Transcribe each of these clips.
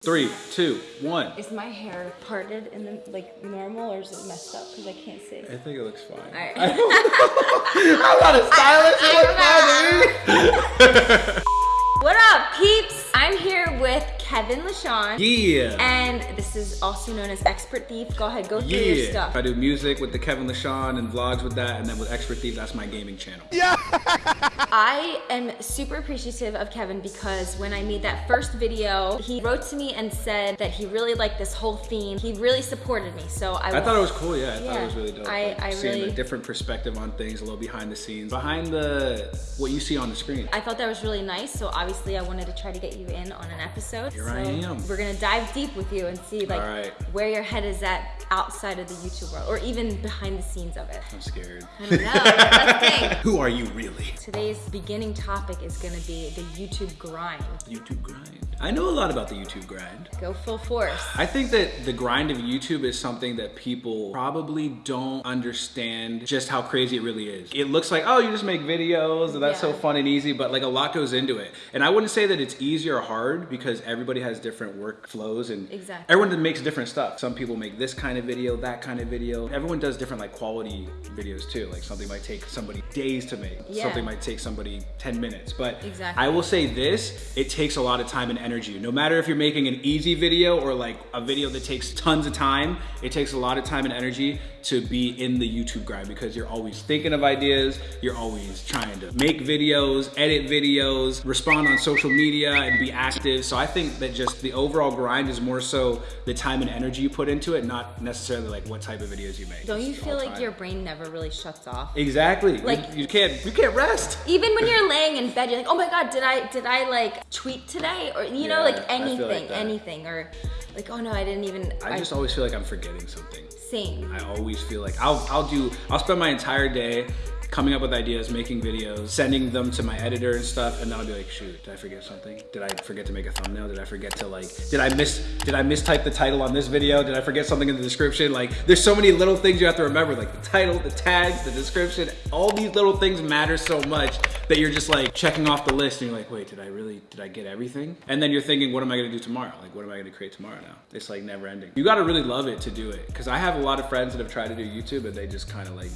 Three, two, one. Is my hair parted and then like normal or is it messed up? Because I can't see. I think it looks fine. Alright. I'm not a stylist. It looks fine. What up, peeps? I'm here with Kevin LaShawn. Yeah. And this is also known as Expert Thief. Go ahead, go through your Yeah. stuff. I do music with the Kevin LaShawn and vlogs with that, and then with Expert Thief, that's my gaming channel. I am super appreciative of Kevin because when I made that first video, he wrote to me and said that he really liked this whole theme. He really supported me. So I, I thought it was cool, yeah. I thought it was really dope. I- like, I seeing really- a different perspective on things, a little behind the scenes, behind the what you see on the screen. I thought that was really nice, so obviously I wanted to try to get you in on an episode. Here so I am. We're gonna dive deep with you and see like right. where your head is at outside of the YouTube world, or even behind the scenes of it. I'm scared. I don't know. Who are you really? Today's beginning topic is gonna be the YouTube grind. YouTube grind. I know a lot about the YouTube grind. Go full force. I think that the grind of YouTube is something that people probably don't understand just how crazy it really is. It looks like, oh, you just make videos and that's so fun and easy, but like a lot goes into it. And I wouldn't say that it's easy or hard because everybody has different workflows and Exactly. everyone makes different stuff. Some people make this kind of video, that kind of video. Everyone does different like quality videos too. Like something might take somebody days to make. Yeah. Something might take somebody 10 minutes. But Exactly. I will say this, it takes a lot of time and energy. No matter if you're making an easy video or like a video that takes tons of time, it takes a lot of time and energy to be in the YouTube grind because you're always thinking of ideas, you're always trying to make videos, edit videos, respond on social media and be active. So I think that just the overall grind is more so the time and energy you put into it, not necessarily like what type of videos you make. Don't you feel like your brain never really shuts off? Exactly. Like- you, you can't you can't rest. Even when you're laying in bed, you're like, oh my god, did I did I like tweet today? Or you know, Yeah, like like anything, that. anything. Or like, oh no, I didn't even I just always feel like I'm forgetting something. same. I always feel like I'll I'll do I'll spend my entire day coming up with ideas, making videos, sending them to my editor and stuff, and then I'll be like, shoot, did I forget something? Did I forget to make a thumbnail? Did I forget to like did I miss did I mistype the title on this video? Did I forget something in the description? Like there's so many little things you have to remember, like the title, the tags, the description, all these little things matter so much that you're just like checking off the list and you're like, wait, did I really did I get everything? And then you're thinking, what am I gonna do tomorrow? Like what am I gonna create tomorrow now? It's like never ending. You gotta really love it to do it. Cause I have a lot of friends that have tried to do YouTube and they just kind of like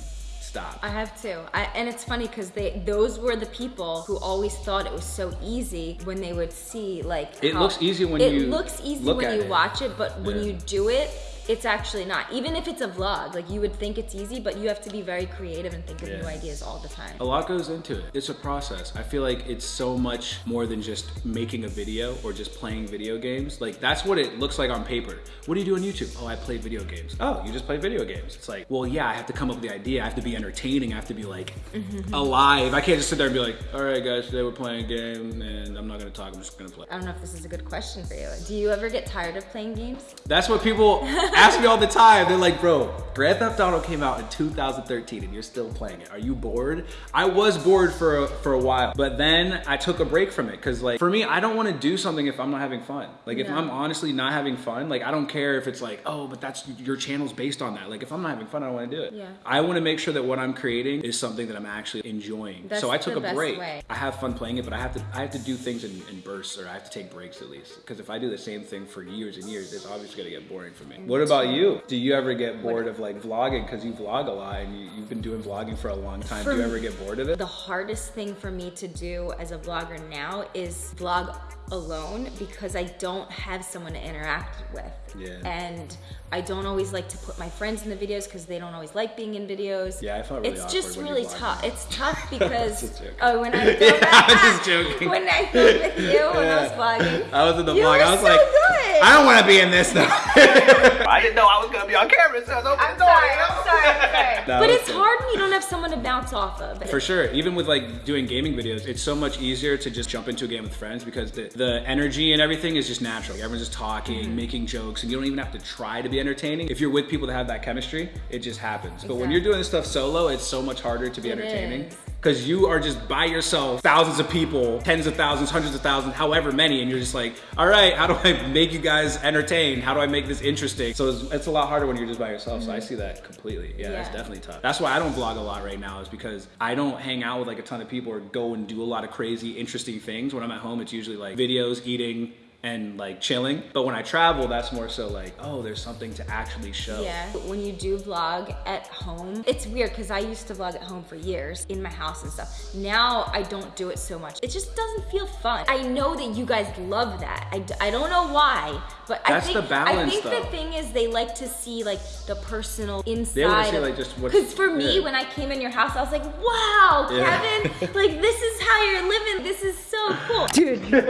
stop. I have too. I, and it's funny because they those were the people who always thought it was so easy when they would see like It how- looks easy when you it looks easy when you it. watch it, but when you do it, it's actually not. Even if it's a vlog, like you would think it's easy, but you have to be very creative and think of Yeah. new ideas all the time. A lot goes into it. It's a process. I feel like it's so much more than just making a video or just playing video games. Like that's what it looks like on paper. What do you do on YouTube? Oh, I play video games. Oh, you just play video games. It's like, well, yeah, I have to come up with the idea. I have to be entertaining. I have to be like mm-hmm. alive. I can't just sit there and be like, all right, guys, today we're playing a game and I'm not gonna talk. I'm just gonna play. I don't know if this is a good question for you. Do you ever get tired of playing games? That's what people ask me all the time. They're like, bro, Grand Theft Auto came out in 2013 and you're still playing it. Are you bored? I was bored for a, for a while, but then I took a break from it because like for me, I don't want to do something if I'm not having fun. Like if. I'm honestly not having fun, like I don't care if it's like, oh, but that's your channel's based on that. Like if I'm not having fun, I don't want to do it. Yeah. I want to make sure that what I'm creating is something that I'm actually enjoying. That's so I took a break. way. I have fun playing it, but I have to I have to do things in, in bursts or I have to take breaks at least. Because if I do the same thing for years and years, it's obviously gonna get boring for me. What about you? Do you ever get bored of like vlogging? Because you vlog a lot and you, you've been doing vlogging for a long time. For do you ever get bored of it? The hardest thing for me to do as a vlogger now is vlog alone because I don't have someone to interact with. Yeah. And I don't always like to put my friends in the videos because they don't always like being in videos. Yeah, I felt really It's just really tough. It's tough because oh, when I filmed Yeah, I'm just joking. when I filmed with you when I was Yeah. vlogging. I was in the you vlog. were I was so like, good. I don't want to be in this though. I didn't know I was gonna be on camera, so I was open I'm sorry. I'm sorry. I'm sorry. That but it's good. hard when you don't have someone to bounce off of. For sure. Even with like doing gaming videos, it's so much easier to just jump into a game with friends because the, the energy and everything is just natural. Everyone's just talking, Mm-hmm. making jokes, and you don't even have to try to be entertaining. If you're with people that have that chemistry, it just happens. But when you're doing this stuff solo, it's so much harder to be It entertaining. is. Because you are just by yourself, thousands of people, tens of thousands, hundreds of thousands, however many, and you're just like, all right, how do I make you guys entertained? How do I make this interesting? So it's, it's a lot harder when you're just by yourself. So I see that completely. Yeah, it's Mm-hmm. Definitely tough. That's why I don't vlog a lot right now, is because I don't hang out with like a ton of people or go and do a lot of crazy, interesting things. When I'm at home, it's usually like videos, eating, and like chilling. But when I travel, that's more so like, oh, there's something to actually show. Yeah. When you do vlog at home, it's weird because I used to vlog at home for years in my house and stuff. Now I don't do it so much. It just doesn't feel fun. I know that you guys love that. I, I don't know why, but That's I think, the balance, I think though. the thing is they like to see like the personal inside. They inside. wanna see, like, just what's- Cause for me, yeah. when I came in your house, I was like, wow, Yeah. Kevin, like this is how you're living. This is so cool. Dude, damn!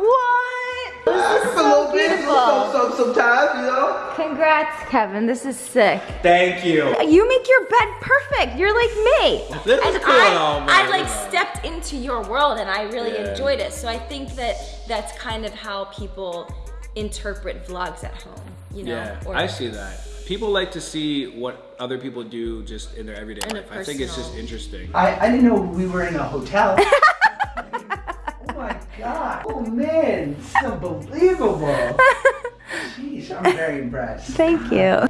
What? This is so beautiful. Some, sometimes, you know. Congrats, Kevin. This is sick. Thank you. You make your bed perfect. You're like me. This is cool I, and all, but, I like stepped into your world and I really Yeah. enjoyed it. So I think that that's kind of how people interpret vlogs at home, you know? Yeah, or- I see that. People like to see what other people do just in their everyday In life. I think it's just interesting. I, I didn't know we were in a hotel. oh my god. Oh man, it's unbelievable. Jeez, I'm very impressed. Thank you.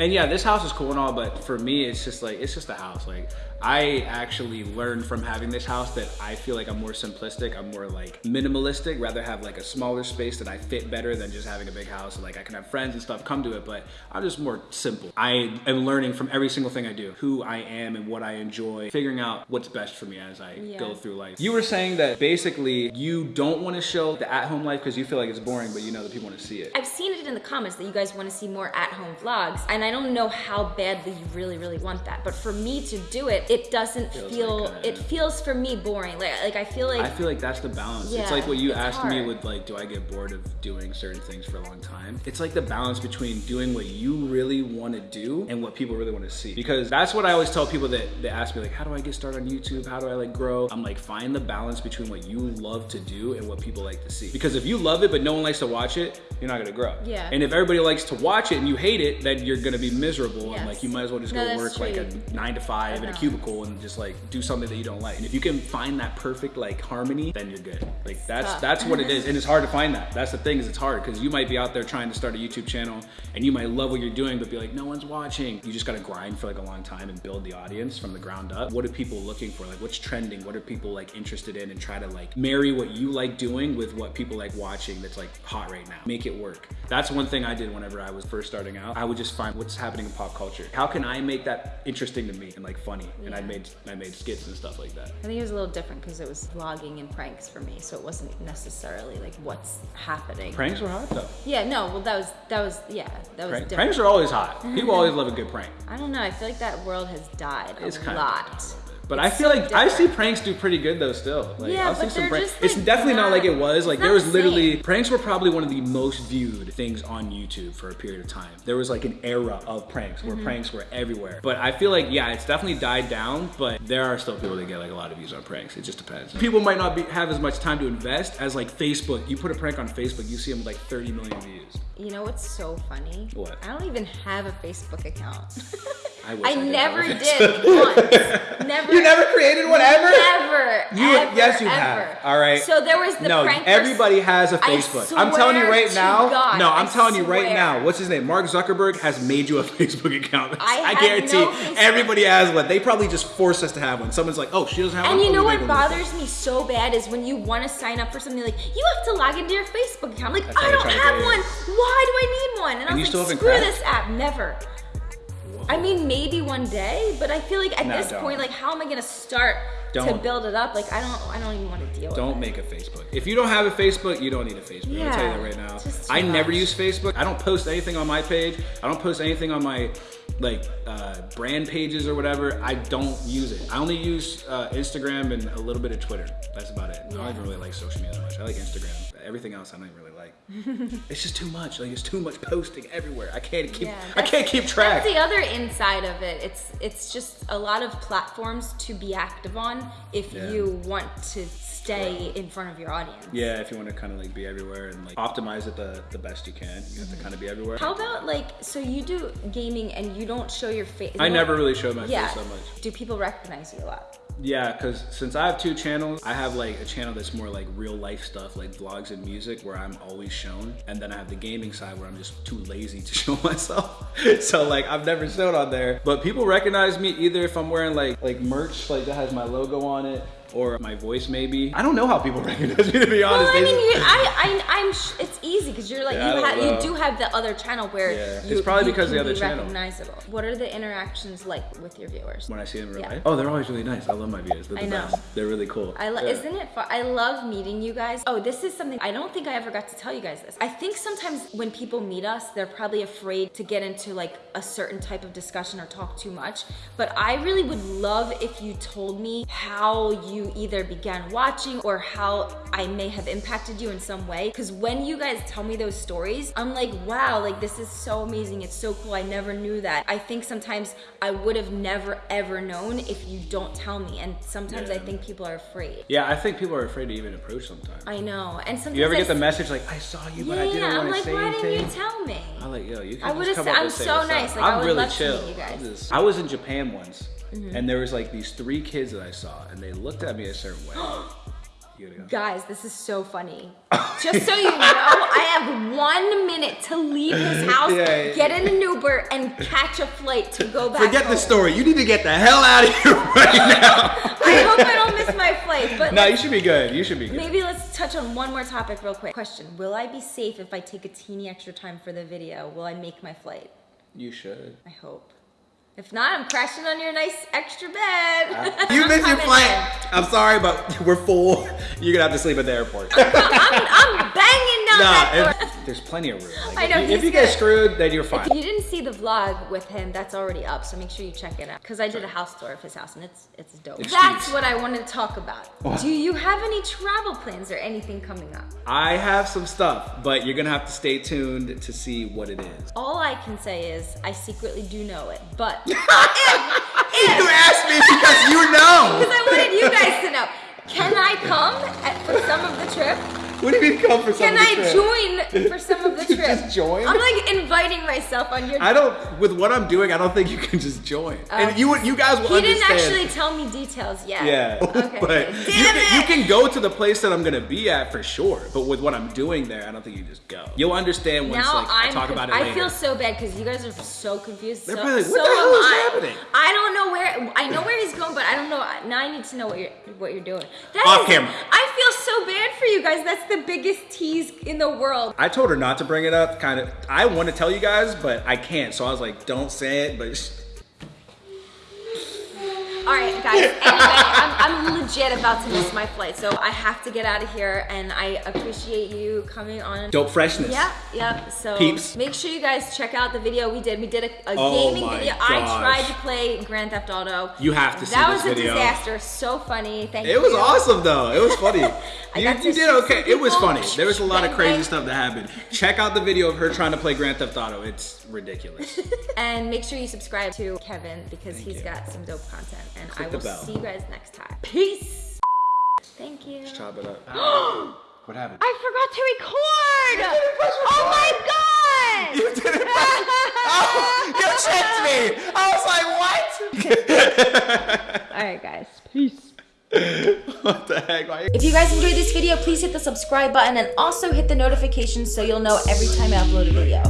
And yeah, this house is cool and all, but for me, it's just like it's just a house. Like I actually learned from having this house that I feel like I'm more simplistic. I'm more like minimalistic. Rather have like a smaller space that I fit better than just having a big house. Like I can have friends and stuff come to it, but I'm just more simple. I am learning from every single thing I do, who I am and what I enjoy, figuring out what's best for me as I Yeah. go through life. You were saying that basically you don't want to show the at-home life because you feel like it's boring, but you know that people want to see it. I've seen it in the comments that you guys want to see more at-home vlogs, and I don't know how badly you really, really want that. But for me to do it, it doesn't Feels feel. like, it feels for me boring. Like, like I feel like I feel like that's the balance. it's like what you asked me with like, do I get bored of doing certain things for a long time? It's like the balance between doing what you really want to do and what people really want to see. Because that's what I always tell people that, they ask me like, how do I get started on YouTube? How do I like grow? I'm like, find the balance between what you love to do and what people like to see. Because if you love it but no one likes to watch it, you're not gonna grow. Yeah. And if everybody likes to watch it and you hate it, then you're gonna be miserable and like you might as well just No, go work like a nine to five in a know. Cubicle and just like do something that you don't like. And if you can find that perfect like harmony, then you're good. Like that's tough. that's what it is, and it's hard to find that. That's the thing is it's hard because you might be out there trying to start a YouTube channel and you might love what you're doing, but be like, no one's watching. You just gotta grind for like a long time and build the audience from the ground up. What are people looking for? Like what's trending? What are people like interested in? And try to like marry what you like doing with what people like watching that's like hot right now. Make it work. That's one thing I did whenever I was first starting out. I would just find what's happening in pop culture. How can I make that interesting to me and like funny? And I made I made skits and stuff like that. I think it was a little different because it was vlogging and pranks for me, so it wasn't necessarily like what's happening. Pranks were hot though. Yeah, no, well that was that was yeah, that was Prank, different. pranks are always hot. People always love a good prank. I don't know. I feel like that world has died a It's kind lot. But It's I feel so like I see pranks do pretty good though still. Like Yeah, I'll see some pranks. just, It's definitely not, not- like it was. Like there was the literally pranks were probably one of the most viewed things on YouTube for a period of time. There was like an era of pranks where mm-hmm. pranks were everywhere. But I feel like yeah, it's definitely died down, but there are still people that get like a lot of views on pranks. It just depends. People might not be, have as much time to invest as like Facebook. You put a prank on Facebook, you see them with like 30 million views. You know what's so funny? What? I don't even have a Facebook account. I I I did never a did once. Never. You never created one ever? Never. You- ever, yes, you ever. have. All right. So there was the no, prank. everybody has a Facebook. I'm telling you swear right now. God, no, I'm I telling you right now. What's his name? Mark Zuckerberg has made you a Facebook account. I had guarantee no everybody has one. They probably just force us to have one. Someone's like, oh, she doesn't have one. And you know what bothers me so bad is when you want to sign up for something like you have to log into your Facebook account. I'm like That's I don't have one. Why do I need one? And, I And was like, screw this app. Never. I mean, maybe one day, but I feel like at No, this don't. point, like, how am I gonna start to Don't. build it up? Like, I don't, I don't even want to deal with Don't make a Facebook. If you don't have a Facebook, you don't need a Facebook. I'm tell you that right now. it's just too I never use Facebook. I don't post anything on my page. I don't post anything on my like uh, brand pages or whatever. I don't use it. I only use uh, Instagram and a little bit of Twitter. That's about it. I don't even really like social media that much. I like Instagram. Everything else, I don't even really like. it's just too much. Like it's too much posting everywhere. I can't keep. Yeah, I can't keep track. That's the other inside of it. It's it's just a lot of platforms to be active on if Yeah. you want to stay in front of your audience. Yeah, if you want to kind of like be everywhere and like optimize it the, the best you can, you have to kind of be everywhere. How about like so you do gaming and you don't show your face? I never really show my face that much. Do people recognize you a lot? Yeah, because since I have two channels, I have like a channel that's more like real life stuff, like vlogs and music, where I'm always shown. And then I have the gaming side where I'm just too lazy to show myself. so like I've never shown on there. But people recognize me either if I'm wearing like like merch like that has my logo on it, or my voice maybe. I don't know how people recognize me to be honest. Well, I mean, I, I, I'm. It's easy because you're like Yeah, you have, you do have the other channel where Yeah. you, It's probably you because the other be channel. recognizable. What are the interactions like with your viewers? when I see them in Yeah. life. Oh, they're always really nice. I love my viewers. They're the I know. best. They're really cool. I lo- isn't it fun? I love meeting you guys. Oh, this is something I don't think I ever got to tell you guys this. I think sometimes when people meet us, they're probably afraid to get into like a certain type of discussion or talk too much. But I really would love if you told me how you either began watching or how I may have impacted you in some way. Because when you guys tell me those stories, I'm like, wow, like this is so amazing. It's so cool. I never knew that. I think sometimes I would have never ever known if you don't tell me. And sometimes I think people are afraid. Yeah, I think people are afraid to even approach sometimes. I know. And sometimes you ever I get the message like, I saw you, Yeah, but I didn't want to like, say anything. I'm like, why didn't you tell me? I'm like, yo, you can I just would've come said- up I'm and say so nice, like, I I'm would really love to chill. guys. Just- I was in Japan once, Mm-hmm. and there was like these three kids that I saw, and they looked at me a certain way. you gotta go. Guys, this is so funny. Just so you know, I have one minute to leave his house, Yeah, yeah. get in an Uber, and catch a flight to go back. Forget home. the story. You need to get the hell out of here right now. I hope I don't miss my flight. But no, you should be good. You should be good. maybe let's touch on one more topic real quick. Question: Will I be safe if I take a teeny extra time for the video? Will I make my flight? You should. I hope. If not, I'm crashing on your nice extra bed. Uh, you missed your flight. I'm sorry, but we're full. You're gonna have to sleep at the airport. I'm, I'm banging down nah, that door. if- there's plenty of room. Like, I know, if you, if you get screwed, then you're fine. If you didn't see the vlog with him, that's already up. So make sure you check it out. Cause I did a house tour of his house and it's it's dope. That's what I wanted to talk about. What? Do you have any travel plans or anything coming up? I have some stuff, but you're gonna have to stay tuned to see what it is. All I can say is I secretly do know it, but you asked me because you know. because I wanted you guys to know. Can I come at, for some of the trip? What do you mean come for some Can of the I join for some of the trip? Just join? I'm like inviting myself on your. I don't. With what I'm doing, I don't think you can just join. and you you guys will. He didn't actually tell me details yet. Yeah, Okay. but Damn you can, you can go to the place that I'm gonna be at for sure. But with what I'm doing there, I don't think you just go. You'll understand once now like I I'm talk about it I later. feel so bad because you guys are so confused. They're so, probably like, so "What the hell is I. happening?" I don't know where. I know where he's going, but I don't know. Now I need to know what you're what you're doing. That Off is- camera. I feel so bad for you guys. That's the biggest tease in the world. I told her not to bring it up. Kind of. I want to tell you guys, but I can't. So I was like, don't say it. But All right, guys. Anyway, I'm, I'm legit about to miss my flight, so I have to get out of here. And I appreciate you coming on. dope freshness. Yep, yep. So Peeps. make sure you guys check out the video we did. We did a, a Oh gaming video. I tried to play Grand Theft Auto. You have to see That was a video. disaster. So funny. Thank you. It was awesome though. It was funny. You, you did okay. It was funny. There was a lot of crazy stuff that happened. Check out the video of her trying to play Grand Theft Auto. It's ridiculous. And make sure you subscribe to Kevin because Thank he's you. got some dope content. And Click I will bell. see you guys next time. Peace. Thank you. Chop it up. what happened? I forgot to record. Oh my god. You didn't press. Oh, you tricked me. I was like, what? All right, guys. Peace. what the heck? Why- If you guys enjoyed this video, please hit the subscribe button and also hit the notifications so you'll know every time I upload a video.